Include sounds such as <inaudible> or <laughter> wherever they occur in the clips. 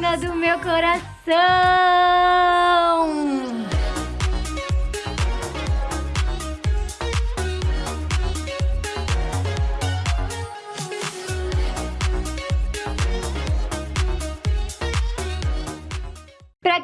do meu coração!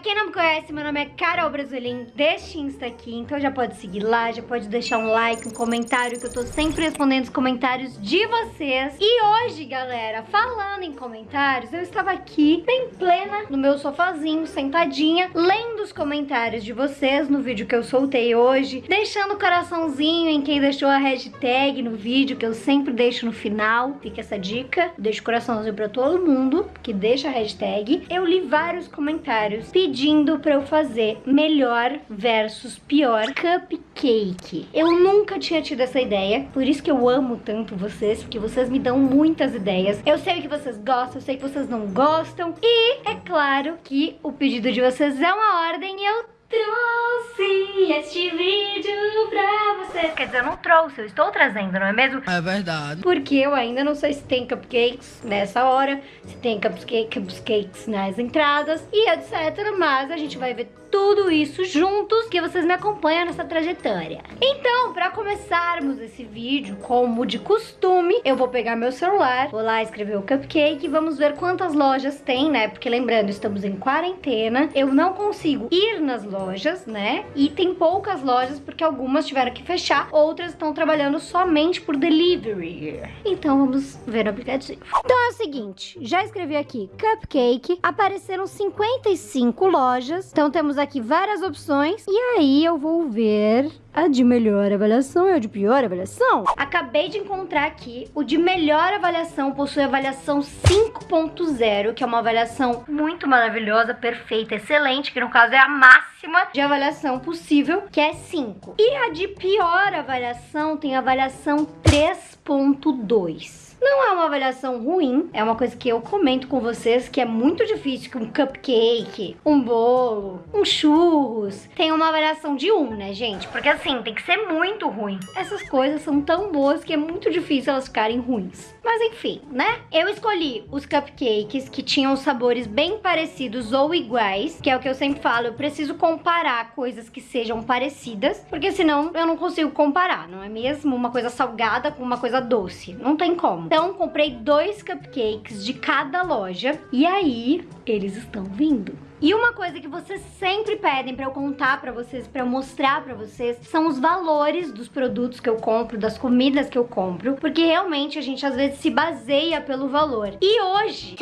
Quem não me conhece, meu nome é Carol Brasolim, deste Insta aqui, então já pode seguir lá, já pode deixar um like, um comentário, que eu tô sempre respondendo os comentários de vocês. E hoje, galera, falando em comentários, eu estava aqui, bem plena, no meu sofazinho, sentadinha, lendo os comentários de vocês no vídeo que eu soltei hoje, deixando o coraçãozinho em quem deixou a hashtag no vídeo, que eu sempre deixo no final, fica essa dica, deixo o coraçãozinho pra todo mundo que deixa a hashtag. Eu li vários comentários pedindo pra eu fazer melhor versus pior cupcake. Eu nunca tinha tido essa ideia, por isso que eu amo tanto vocês, porque vocês me dão muitas ideias. Eu sei que vocês gostam, eu sei que vocês não gostam, e é claro que o pedido de vocês é uma ordem e eu trouxe este vídeo pra vocês. Quer dizer, eu não trouxe, eu estou trazendo, não é mesmo? É verdade. Porque eu ainda não sei se tem cupcakes nessa hora, se tem cupcake, cupcakes nas entradas e etc. Mas a gente vai ver tudo isso juntos, que vocês me acompanham nessa trajetória. Então, para começarmos esse vídeo, como de costume, eu vou pegar meu celular, vou lá escrever o cupcake e vamos ver quantas lojas tem, né? Porque lembrando, estamos em quarentena, eu não consigo ir nas lojas, né? E tem poucas lojas porque algumas tiveram que fechar, outras estão trabalhando somente por delivery. Então vamos ver o aplicativo. Então é o seguinte, já escrevi aqui cupcake, apareceram 55 lojas, então temos aqui várias opções e aí eu vou ver a de melhor avaliação e a de pior avaliação. Acabei de encontrar aqui o de melhor avaliação possui avaliação 5.0, que é uma avaliação muito maravilhosa, perfeita, excelente, que no caso é a máxima de avaliação possível, que é 5. E a de pior avaliação tem avaliação 3.2. Não é uma avaliação ruim, é uma coisa que eu comento com vocês que é muito difícil que um cupcake, um bolo, um churros tenha uma avaliação de 1, né, gente? Porque assim, tem que ser muito ruim. Essas coisas são tão boas que é muito difícil elas ficarem ruins. Mas enfim, né? Eu escolhi os cupcakes que tinham sabores bem parecidos ou iguais, que é o que eu sempre falo, eu preciso comparar coisas que sejam parecidas, porque senão eu não consigo comparar, não é mesmo? Uma coisa salgada com uma coisa doce, não tem como. Então, comprei dois cupcakes de cada loja e aí eles estão vindo. E uma coisa que vocês sempre pedem pra eu contar pra vocês, pra eu mostrar pra vocês, são os valores dos produtos que eu compro, das comidas que eu compro, porque realmente a gente às vezes se baseia pelo valor. E hoje,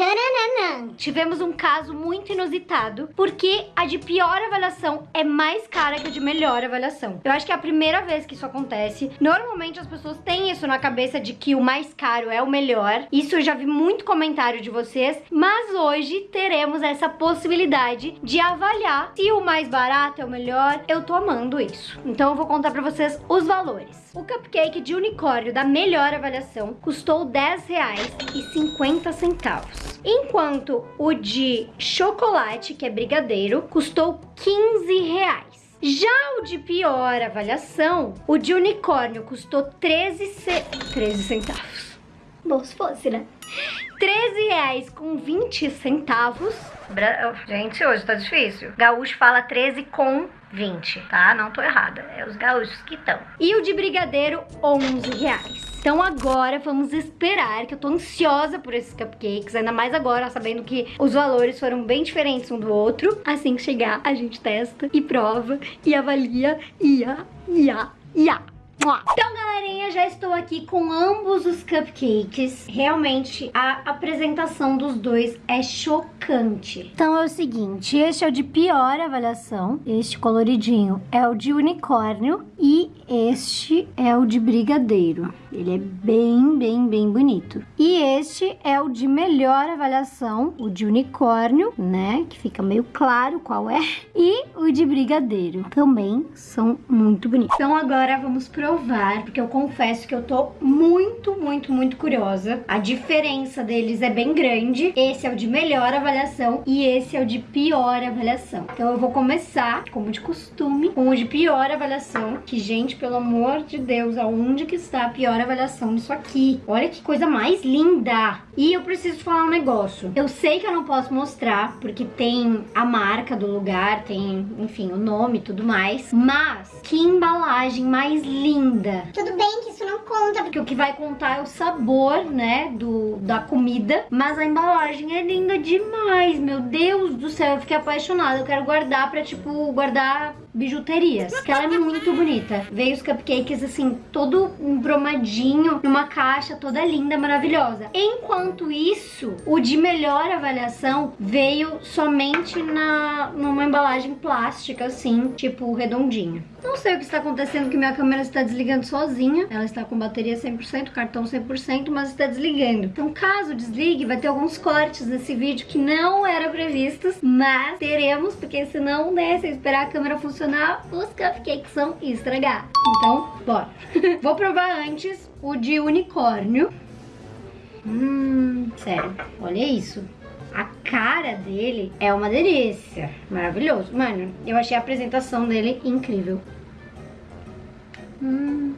tivemos um caso muito inusitado, porque a de pior avaliação é mais cara que a de melhor avaliação. Eu acho que é a primeira vez que isso acontece. Normalmente as pessoas têm isso na cabeça de que o mais caro é o melhor. Isso eu já vi muito comentário de vocês, mas hoje teremos essa possibilidade de avaliar se o mais barato é o melhor. Eu tô amando isso. Então eu vou contar pra vocês os valores. O cupcake de unicórnio da melhor avaliação custou R$10,50. Enquanto o de chocolate, que é brigadeiro, custou R$15,00. Já o de pior avaliação, o de unicórnio custou 13, ce... 13 centavos. Bom, se fosse, né? 13 reais com 20 centavos. Bra... Gente, hoje tá difícil. Gaúcho fala 13 com 20, tá? Não tô errada. É os gaúchos que estão. E o de brigadeiro, 11 reais. Então agora vamos esperar, que eu tô ansiosa por esses cupcakes, ainda mais agora, sabendo que os valores foram bem diferentes um do outro. Assim que chegar, a gente testa e prova e avalia. Ia, ia, ia. Então, galerinha, já estou aqui com ambos os cupcakes. Realmente, a apresentação dos dois é chocante. Então, é o seguinte, este é o de pior avaliação. Este coloridinho é o de unicórnio e este é o de brigadeiro. Ele é bem, bem, bem bonito. E este é o de melhor avaliação, o de unicórnio, né? Que fica meio claro qual é. E o de brigadeiro. Também são muito bonitos. Então agora vamos provar, porque eu confesso que eu tô muito, muito, muito curiosa. A diferença deles é bem grande. Esse é o de melhor avaliação e esse é o de pior avaliação. Então eu vou começar, como de costume, com o de pior avaliação. Que, gente, pelo amor de Deus, aonde que está a pior avaliação? Avaliação nisso aqui. Olha que coisa mais linda. E eu preciso falar um negócio. Eu sei que eu não posso mostrar, porque tem a marca do lugar, tem, enfim, o nome e tudo mais. Mas, que embalagem mais linda. Tudo bem que isso não conta. Porque o que vai contar é o sabor, né, do, da comida. Mas a embalagem é linda demais, meu Deus do céu. Eu fiquei apaixonada. Eu quero guardar pra, tipo, guardar bijuterias. Que ela é muito bonita. Veio os cupcakes, assim, todo embromadinho, numa caixa toda linda, maravilhosa. Enquanto isso, o de melhor avaliação veio somente na, numa embalagem plástica, assim, tipo redondinho. Não sei o que está acontecendo, que minha câmera está desligando sozinha. Ela está com bateria 100%, cartão 100%, mas está desligando. Então, caso desligue, vai ter alguns cortes nesse vídeo que não eram previstos, mas teremos, porque senão, né, se esperar a câmera funcionar, os cupcakes vão estragar. Então, bora. <laughs> Vou provar antes o de unicórnio. Hum, sério, olha isso. A cara dele é uma delícia. Maravilhoso. Mano, eu achei a apresentação dele incrível. Hum.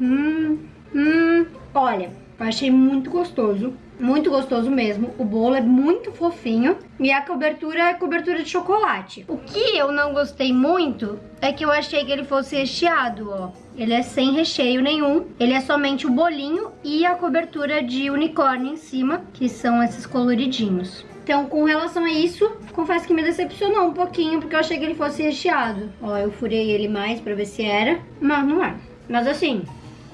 Hum. Hum. Olha, eu achei muito gostoso. Muito gostoso mesmo. O bolo é muito fofinho. E a cobertura é cobertura de chocolate. O que eu não gostei muito é que eu achei que ele fosse recheado, ó. Ele é sem recheio nenhum. Ele é somente o bolinho e a cobertura de unicórnio em cima, que são esses coloridinhos. Então, com relação a isso, confesso que me decepcionou um pouquinho, porque eu achei que ele fosse recheado. Ó, eu furei ele mais pra ver se era, mas não é. Mas assim,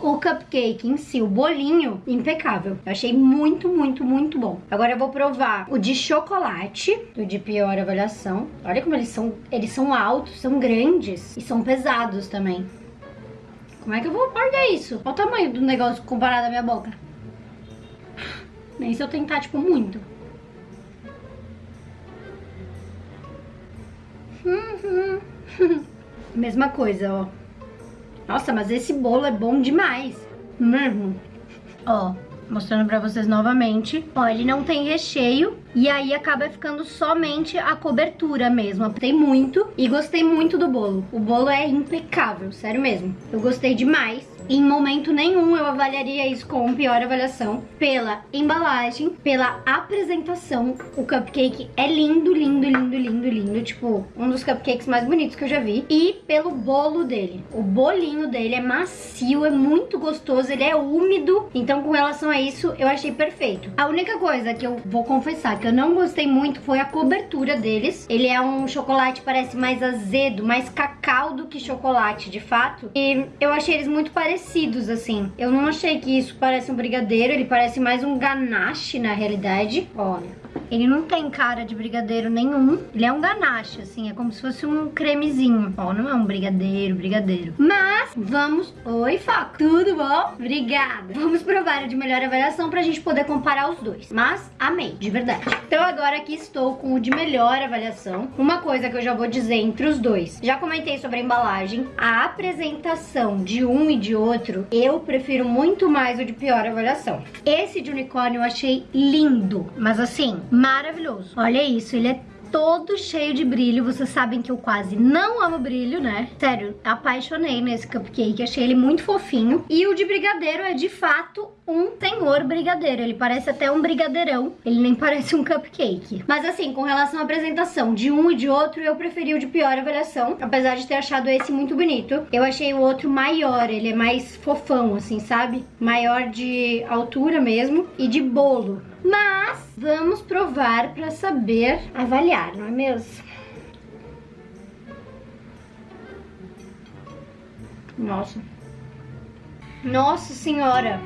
o cupcake em si, o bolinho, impecável. Eu achei muito, muito, muito bom. Agora eu vou provar o de chocolate, o de pior avaliação. Olha como eles são, eles são altos, são grandes e são pesados também. Como é que eu vou guardar isso? Olha o tamanho do negócio comparado à minha boca. Nem se eu tentar, tipo, muito. <laughs> Mesma coisa, ó. Nossa, mas esse bolo é bom demais. Mesmo. Ó, mostrando pra vocês novamente. Ó, ele não tem recheio e aí acaba ficando somente a cobertura mesmo. Tem muito e gostei muito do bolo. O bolo é impecável, sério mesmo. Eu gostei demais. Em momento nenhum eu avaliaria isso com pior avaliação. Pela embalagem, pela apresentação, o cupcake é lindo, lindo, lindo, lindo, lindo. Tipo, um dos cupcakes mais bonitos que eu já vi. E pelo bolo dele. O bolinho dele é macio, é muito gostoso, ele é úmido. Então, com relação a isso, eu achei perfeito. A única coisa que eu vou confessar que eu não gostei muito foi a cobertura deles. Ele é um chocolate, parece mais azedo, mais cacau do que chocolate, de fato. E eu achei eles muito parecidos assim. Eu não achei que isso parece um brigadeiro, ele parece mais um ganache, na realidade. Olha. Ele não tem cara de brigadeiro nenhum. Ele é um ganache, assim, é como se fosse um cremezinho. Ó, não é um brigadeiro, brigadeiro. Mas, vamos... Oi, Foco, tudo bom? Obrigada. Vamos provar a de melhor avaliação pra gente poder comparar os dois. Mas, amei, de verdade. Então, agora aqui estou com o de melhor avaliação. Uma coisa que eu já vou dizer entre os dois. Já comentei sobre a embalagem. A apresentação de um e de outro, eu prefiro muito mais o de pior avaliação. Esse de unicórnio eu achei lindo, mas assim, maravilhoso. Olha isso, ele é todo cheio de brilho. Vocês sabem que eu quase não amo brilho, né? Sério, apaixonei nesse cupcake. Achei ele muito fofinho. E o de brigadeiro é, de fato, um senhor brigadeiro. Ele parece até um brigadeirão. Ele nem <laughs> parece um cupcake. Mas assim, com relação à apresentação de um e de outro, eu preferi o de pior avaliação. Apesar de ter achado esse muito bonito. Eu achei o outro maior. Ele é mais fofão, assim, sabe? Maior de altura mesmo. E de bolo. Mas vamos provar para saber avaliar, não é mesmo? Nossa. Nossa senhora.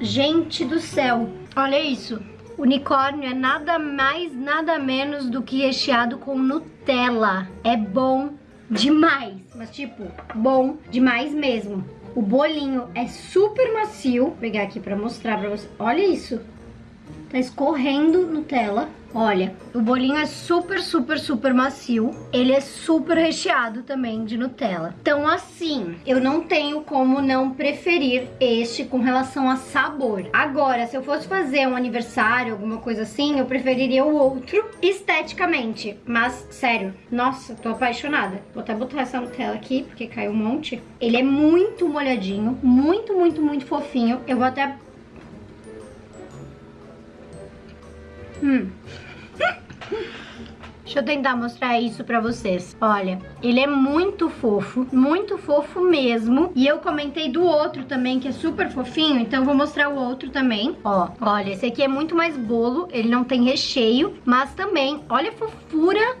Gente do céu. Olha isso. Unicórnio é nada mais, nada menos do que recheado com Nutella. É bom demais. Mas tipo, bom demais mesmo. O bolinho é super macio. Vou pegar aqui pra mostrar pra vocês. Olha isso. Tá escorrendo Nutella. Olha, o bolinho é super, super, super macio. Ele é super recheado também de Nutella. Então, assim, eu não tenho como não preferir este com relação a sabor. Agora, se eu fosse fazer um aniversário, alguma coisa assim, eu preferiria o outro esteticamente. Mas, sério, nossa, tô apaixonada. Vou até botar essa Nutella aqui, porque caiu um monte. Ele é muito molhadinho, muito, muito, muito fofinho. Eu vou até Hum. Deixa eu tentar mostrar isso pra vocês. Olha, ele é muito fofo, muito fofo mesmo. E eu comentei do outro também, que é super fofinho, então vou mostrar o outro também. Ó, olha, esse aqui é muito mais bolo, ele não tem recheio, mas também, olha a fofura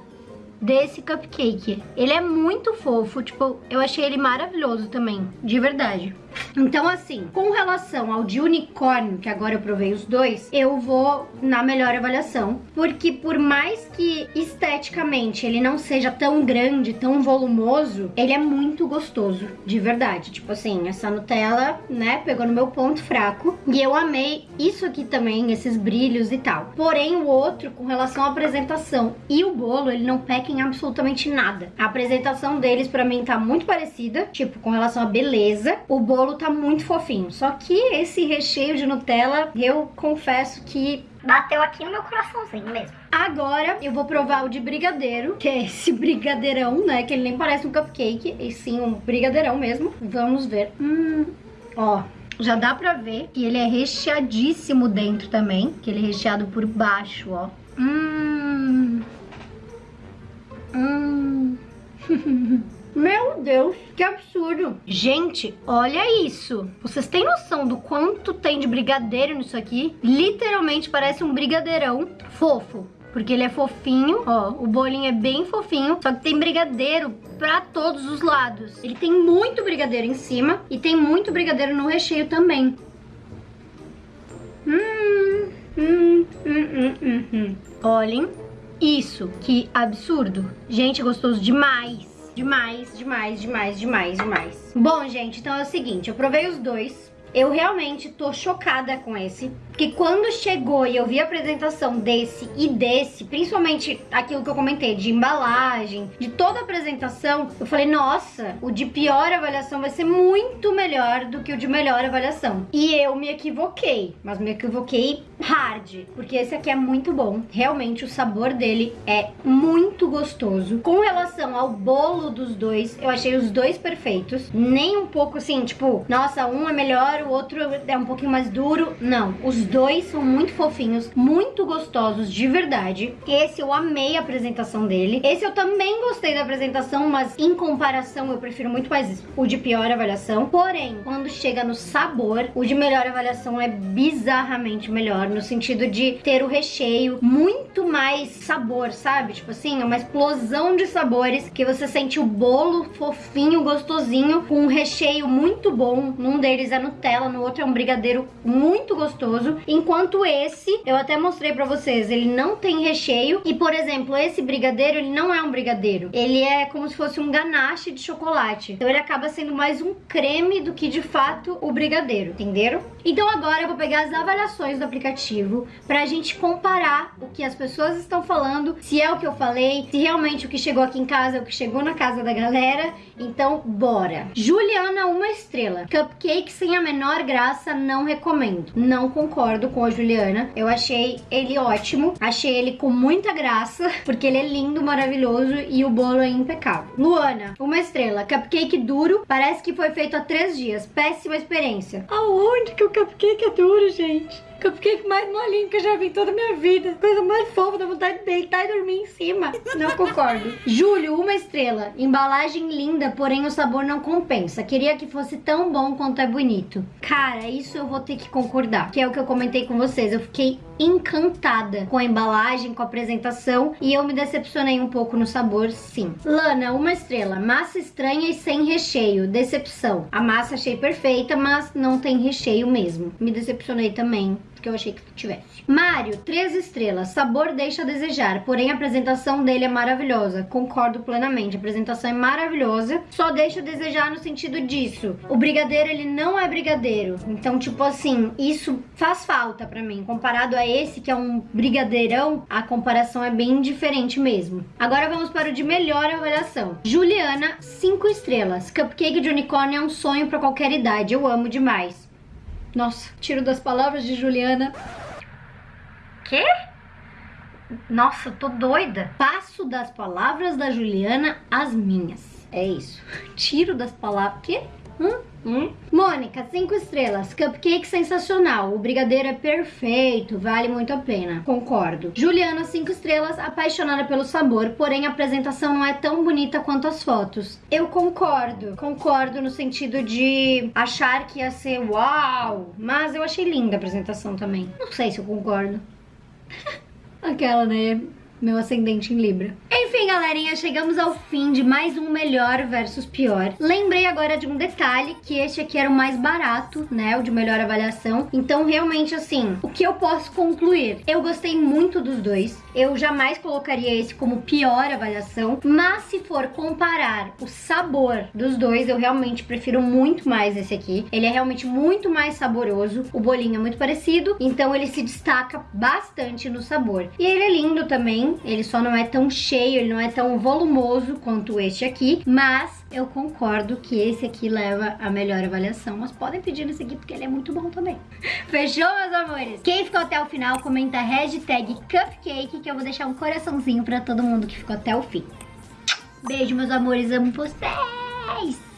desse cupcake. Ele é muito fofo, tipo, eu achei ele maravilhoso também, de verdade. Então, assim, com relação ao de unicórnio, que agora eu provei os dois, eu vou na melhor avaliação. Porque por mais que esteticamente ele não seja tão grande, tão volumoso, ele é muito gostoso, de verdade. Tipo assim, essa Nutella, né, pegou no meu ponto fraco. E eu amei isso aqui também, esses brilhos e tal. Porém, o outro, com relação à apresentação e o bolo, ele não peca em absolutamente nada. A apresentação deles, pra mim, tá muito parecida, tipo, com relação à beleza. O bolo bolo tá muito fofinho. Só que esse recheio de Nutella, eu confesso que bateu aqui no meu coraçãozinho mesmo. Agora eu vou provar o de brigadeiro, que é esse <laughs> brigadeirão, né? Que ele nem parece um cupcake, e sim um brigadeirão mesmo. Vamos ver. Hum, ó, já dá pra ver que ele é recheadíssimo dentro também, que ele é recheado por baixo, ó. Hum. Hum. <laughs> Meu Deus, que absurdo. Gente, olha isso. Vocês têm noção do quanto tem de brigadeiro nisso aqui? Literalmente parece um brigadeirão fofo. Porque ele é fofinho, ó, o bolinho é bem fofinho, só que tem brigadeiro pra todos os lados. Ele tem muito brigadeiro em cima e tem muito brigadeiro no recheio também. Hum, hum, hum, hum, hum, hum. Olhem isso, que absurdo. Gente, gostoso demais. Demais, demais, demais, demais, demais. Bom, gente, então é o seguinte, eu provei os dois. Eu realmente tô chocada com esse. Porque quando chegou e eu vi a apresentação desse e desse, principalmente aquilo que eu comentei, de embalagem, de toda a apresentação, eu falei, nossa, o de pior avaliação vai ser muito melhor do que o de melhor avaliação. E eu me equivoquei, mas me equivoquei hard, porque esse aqui é muito bom. Realmente o sabor dele é muito gostoso. Com relação ao bolo dos dois, eu achei os dois perfeitos. Nem um pouco assim, tipo, nossa, um é melhor, o outro é um pouquinho mais duro. Não, os dois são muito fofinhos, muito gostosos de verdade. Esse eu amei a apresentação dele. Esse eu também gostei da apresentação, mas em comparação eu prefiro muito mais o de pior avaliação. Porém, quando chega no sabor, o de melhor avaliação é bizarramente melhor, no sentido de ter o recheio muito mais sabor, sabe? Tipo assim, é uma explosão de sabores que você sente o bolo fofinho, gostosinho, com um recheio muito bom. Num deles é Nutella, no outro é um brigadeiro muito gostoso. Enquanto esse, eu até mostrei pra vocês, ele não tem recheio. E, por exemplo, esse brigadeiro, ele não é um brigadeiro. Ele é como se fosse um ganache de chocolate. Então ele acaba sendo mais um creme do que, de fato, o brigadeiro, entenderam? Então agora eu vou pegar as avaliações do aplicativo pra gente comparar o que as pessoas estão falando, se é o que eu falei, se realmente o que chegou aqui em casa é o que chegou na casa da galera. Então, bora! Juliana, uma estrela. Cupcake sem a menor graça, não recomendo. Não concordo concordo com a Juliana. Eu achei ele ótimo. Achei ele com muita graça, porque ele é lindo, maravilhoso e o bolo é impecável. Luana, uma estrela. Cupcake duro, parece que foi feito há três dias. Péssima experiência. Aonde que o cupcake é duro, gente? Cupcake mais molinho que eu já vi em toda a minha vida. Coisa mais fofa, dá vontade de deitar e dormir em cima. Não concordo. <laughs> Júlio, uma estrela. Embalagem linda, porém o sabor não compensa. Queria que fosse tão bom quanto é bonito. Cara, isso eu vou ter que concordar. Que é o que eu comentei com vocês. Eu fiquei encantada com a embalagem, com a apresentação e eu me decepcionei um pouco no sabor, sim. Lana, uma estrela. Massa estranha e sem recheio. Decepção. A massa achei perfeita, mas não tem recheio mesmo. Me decepcionei também porque eu achei que tivesse. Mario, três estrelas. Sabor deixa a desejar, porém a apresentação dele é maravilhosa. Concordo plenamente. A apresentação é maravilhosa, só deixa a desejar no sentido disso. O brigadeiro, ele não é brigadeiro. Então, tipo assim, isso faz falta pra mim. Comparado a esse, que é um brigadeirão, a comparação é bem diferente mesmo. Agora vamos para o de melhor avaliação. Juliana, cinco estrelas. Cupcake de unicórnio é um sonho pra qualquer idade. Eu amo demais. Nossa, tiro das palavras de Juliana. Quê? Nossa, eu tô doida. Passo das palavras da Juliana às minhas. É isso. Tiro das palavras. Quê? Hum? Hum? Mônica, 5 estrelas. Cupcake sensacional. O brigadeiro é perfeito. Vale muito a pena. Concordo. Juliana, 5 estrelas. Apaixonada pelo sabor, porém a apresentação não é tão bonita quanto as fotos. Eu concordo. Concordo no sentido de achar que ia ser uau. Mas eu achei linda a apresentação também. Não sei se eu concordo. <laughs> Aquela, né? Meu ascendente em Libra. Enfim, galerinha, chegamos ao fim de mais um melhor versus pior. Lembrei agora de um detalhe, que este aqui era o mais barato, né, o de melhor avaliação. Então, realmente, assim, o que eu posso concluir? Eu gostei muito dos dois. Eu jamais colocaria esse como pior avaliação, mas se for comparar o sabor dos dois, eu realmente prefiro muito mais esse aqui. Ele é realmente muito mais saboroso, o bolinho é muito parecido, então ele se destaca bastante no sabor. E ele é lindo também, ele só não é tão cheio, ele não é tão volumoso quanto este aqui, mas eu concordo que esse aqui leva a melhor avaliação, mas podem pedir nesse aqui porque ele é muito bom também. <laughs> Fechou, meus amores? Quem ficou até o final, comenta hashtag cupcake, que eu vou deixar um coraçãozinho pra todo mundo que ficou até o fim. Beijo, meus amores, amo vocês!